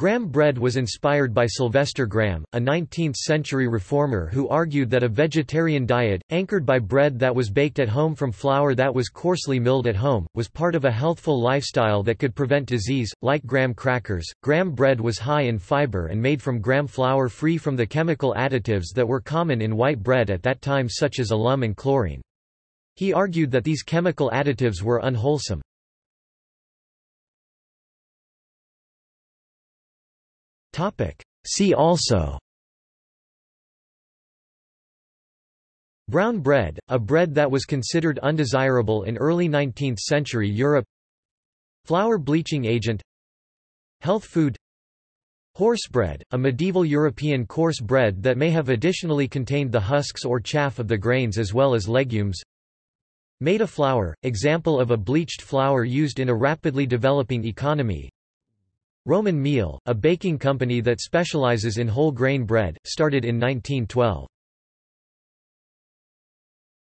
Graham bread was inspired by Sylvester Graham, a 19th-century reformer who argued that a vegetarian diet, anchored by bread that was baked at home from flour that was coarsely milled at home, was part of a healthful lifestyle that could prevent disease. Like graham crackers, graham bread was high in fiber and made from graham flour free from the chemical additives that were common in white bread at that time such as alum and chlorine. He argued that these chemical additives were unwholesome. See also. Brown bread, a bread that was considered undesirable in early 19th century Europe. Flour bleaching agent. Health food. Horse bread, a medieval European coarse bread that may have additionally contained the husks or chaff of the grains as well as legumes. Maida flour, example of a bleached flour used in a rapidly developing economy Roman meal, a baking company that specializes in whole grain bread, started in 1912.